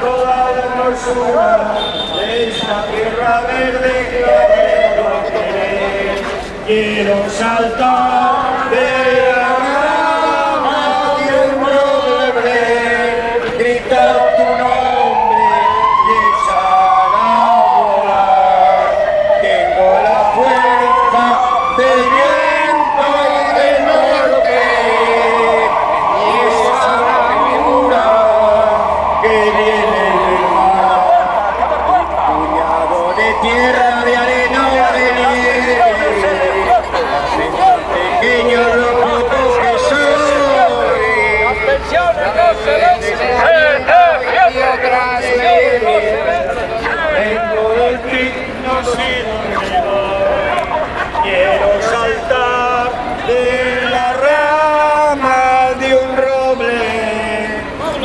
toda la hermosura de esta tierra verde que querer. Quiero saltar de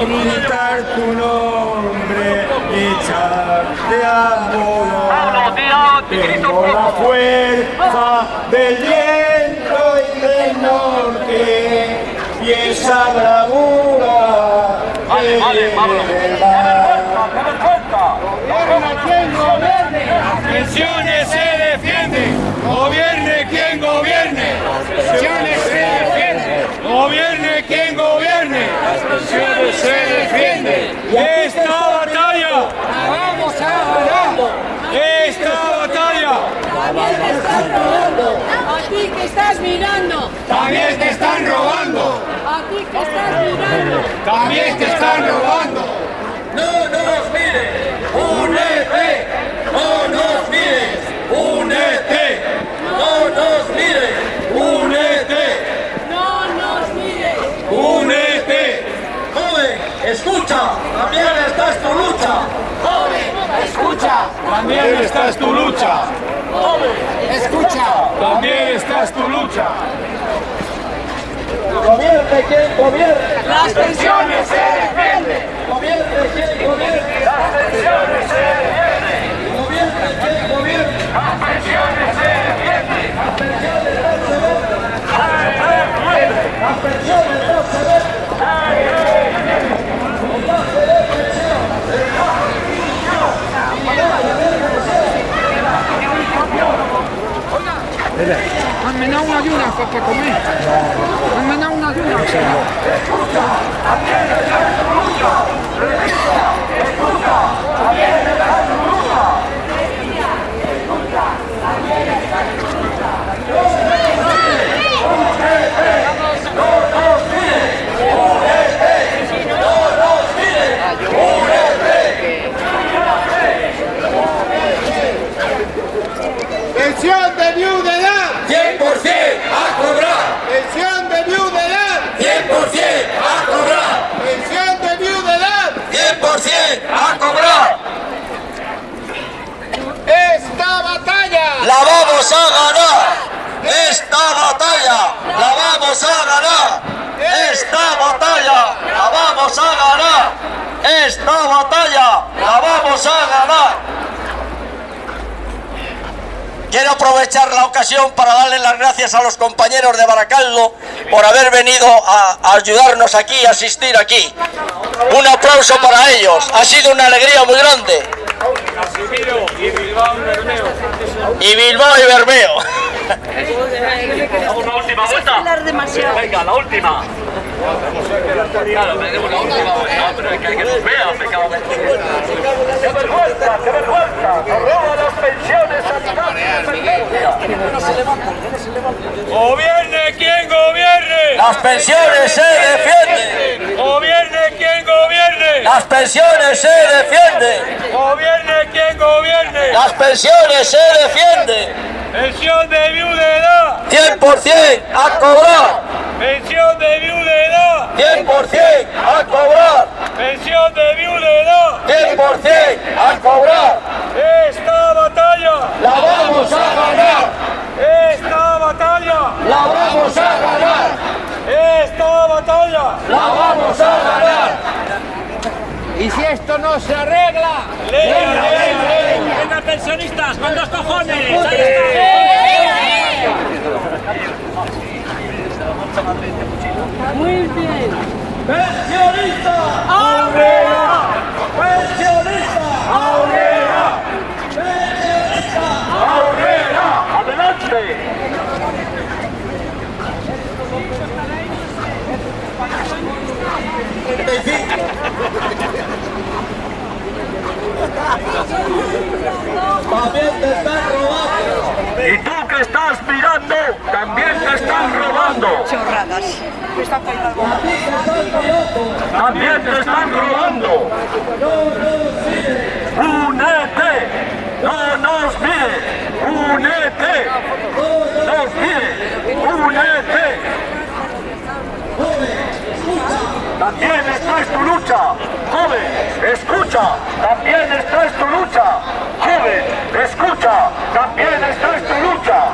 gritar tu nombre y echarte a volar. Tengo la fuerza del viento y del norte y esa bravura del mar. pensiones se defiende, gobierne quien gobierne, pensiones se defiende, gobierne quien se defiende. Esta batalla. La vamos a ganar, esta batalla. A ti que estás mirando, también te están robando, a ti que estás mirando. también te están robando. No nos mires, únete, no nos mires, únete, no nos mires, únete, No nos mires. Únete, joven, escucha, también esta es tu lucha, Joven, escucha. También esta es tu lucha, Escucha. también esta es tu lucha. gobierne quien gobierne, Las pensiones se defienden. gobierne quien gobierne, Las pensiones se defienden, gobierne quien gobierne, las pensiones se defienden. las pensiones no se ven, las pensiones no se ven, Hanno dato una giuna fatta con me. Hanno dato una giuna. Pensión de viudedad, 100% a cobrar, pensión de viudedad, 100% a cobrar, pensión de viudedad. 100% a cobrar, Esta batalla la a ganar, esta batalla la vamos a ganar, esta batalla la vamos a ganar, esta batalla la vamos a ganar. Quiero aprovechar la ocasión para darle las gracias a los compañeros de Baracaldo por haber venido a, a ayudarnos aquí, a asistir aquí. Un aplauso para ellos, ha sido una alegría muy grande. Casimiro y Bilbao Bermeo. Y Bilbao y Bermeo. Una última vuelta. Venga, la última. Claro, tenemos la última vuelta, pero es que hay que nos vea, me cago en ¡Qué vergüenza, qué vergüenza! ¡Nos roban las pensiones ¡Gobierne quien gobierne! Las pensiones se defienden. Las pensiones se defienden. ¡Gobierne quien gobierne! Las pensiones se defienden. ¡Pensión de viudedad! 100% a cobrar. ¡Pensión de viudedad! 100% a cobrar. ¡Pensión de viudedad! 100% a cobrar. ¡Esta batalla! La vamos a ganar. ¡Esta batalla! La vamos a ganar. ¡Esta batalla! La vamos a ganar. Si esto no se arregla, ¡Ley, ley, ley! ¡Venga, pensionistas! ¡Con dos cojones! ¡Ahí está! Muy bien. ¡Pensionista! ¡Hombre! estás mirando, también te están robando. Chorradas. Está pegado. También te están robando. Únete, no nos mires. Únete, nos mires. Únete. También esta es tu lucha, joven, escucha, también esta es tu lucha, joven, escucha, también esta es tu lucha.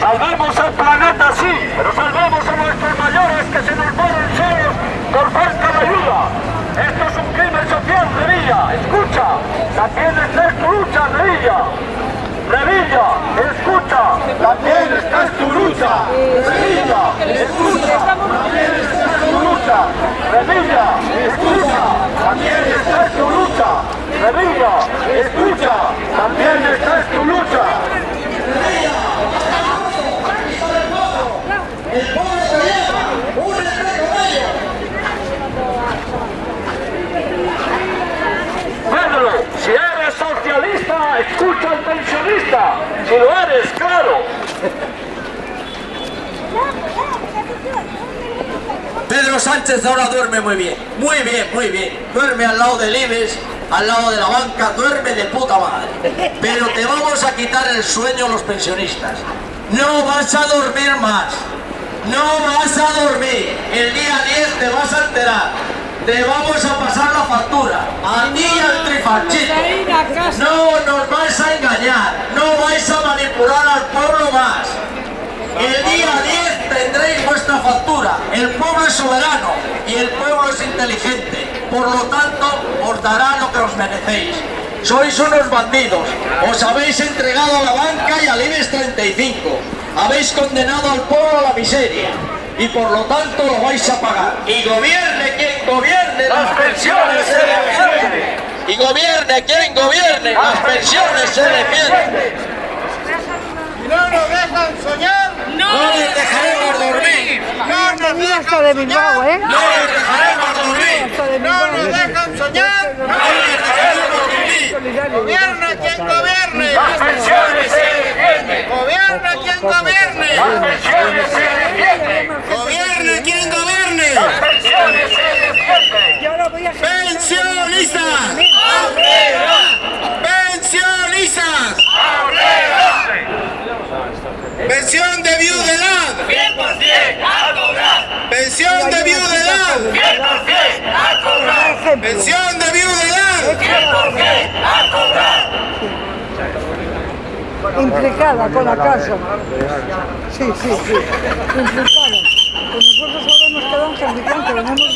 Salvemos el planeta, sí, pero salvamos a nuestros mayores que se nos ponen solos por falta de ayuda. Esto es un crimen social, Revilla, escucha, también está es tu lucha, Revilla. Revilla, escucha, también está es tu lucha. Revilla, escucha, también está es tu lucha. Revilla, escucha, también está es tu lucha. Revilla, escucha, también está es tu lucha. Pedro, si eres socialista, escucha al pensionista. Si eres, claro. Pedro Sánchez ahora duerme muy bien, muy bien, muy bien. Duerme al lado del IBEX, al lado de la banca, duerme de puta madre. Pero te vamos a quitar el sueño los pensionistas. No vas a dormir más. No vas a dormir. El día 10 te vas a enterar. Te vamos a pasar la factura. A ti y al trifachito. No nos vais a engañar. No vais a manipular al pueblo más. El día 10 tendréis vuestra factura. El pueblo es soberano y el pueblo es inteligente. Por lo tanto, os dará lo que os merecéis. Sois unos bandidos. Os habéis entregado a la banca y al IBEX 35. Habéis condenado al pueblo a la miseria. Y por lo tanto lo vais a pagar. Y gobierne quien gobierne, las pensiones se defienden. Y gobierne quien gobierne, las pensiones se defienden. No nos dejan soñar. No les dejaremos dormir. No nos dejan esto de Bilbao, ¿eh? No les dejaremos dormir. No nos dejan soñar. No les dejaremos dormir. Gobierna quien gobierne. Las pensiones se defienden. Gobierna quien gobierne. Las pensiones se defienden. Gobierne quien gobierne. Las pensiones se defienden. Yo lo voy Pensionistas. Pensionistas. Pensión de viudedad. 100% a cobrar. Pensión de viudedad. 100% a cobrar. Pensión de viudedad. 100% a cobrar. implicada con la casa. Sí, sí, sí. Implicada. Pues nosotros ahora nos quedamos en de